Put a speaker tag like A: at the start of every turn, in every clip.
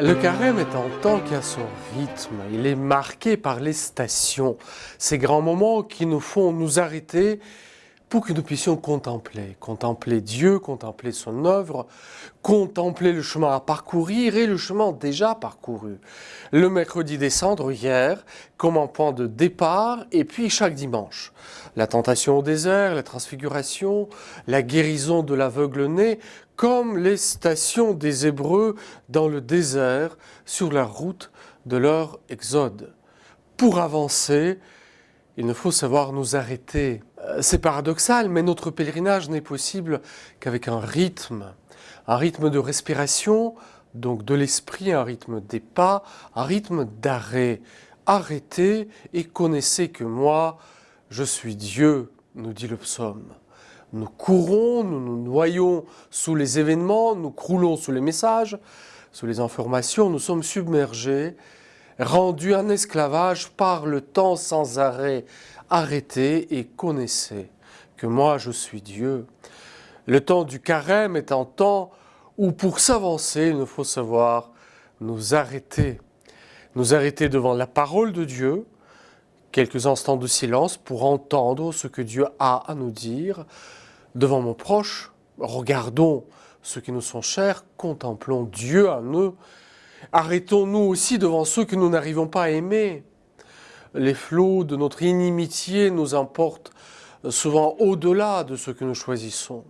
A: Le carême est un temps qui a son rythme, il est marqué par les stations, ces grands moments qui nous font nous arrêter pour que nous puissions contempler, contempler Dieu, contempler son œuvre, contempler le chemin à parcourir et le chemin déjà parcouru. Le mercredi descendre hier, comme un point de départ, et puis chaque dimanche. La tentation au désert, la transfiguration, la guérison de l'aveugle-né, comme les stations des Hébreux dans le désert sur la route de leur exode. Pour avancer, il ne faut savoir nous arrêter. Euh, c'est paradoxal, mais notre pèlerinage n'est possible qu'avec un rythme, un rythme de respiration, donc de l'esprit, un rythme des pas, un rythme d'arrêt. Arrêtez et connaissez que moi, je suis Dieu, nous dit le psaume. Nous courons, nous nous noyons sous les événements, nous croulons sous les messages, sous les informations, nous sommes submergés rendu en esclavage par le temps sans arrêt. Arrêtez et connaissez que moi je suis Dieu. Le temps du carême est un temps où pour s'avancer, il nous faut savoir nous arrêter. Nous arrêter devant la parole de Dieu, quelques instants de silence pour entendre ce que Dieu a à nous dire. Devant mon proche, regardons ceux qui nous sont chers, contemplons Dieu à nous Arrêtons-nous aussi devant ceux que nous n'arrivons pas à aimer. Les flots de notre inimitié nous emportent souvent au-delà de ce que nous choisissons.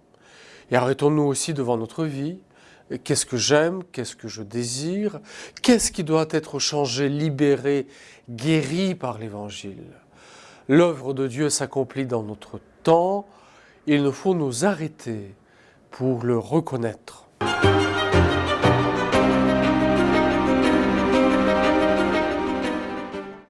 A: Et arrêtons-nous aussi devant notre vie. Qu'est-ce que j'aime? Qu'est-ce que je désire? Qu'est-ce qui doit être changé, libéré, guéri par l'Évangile? L'œuvre de Dieu s'accomplit dans notre temps. Il nous faut nous arrêter pour le reconnaître.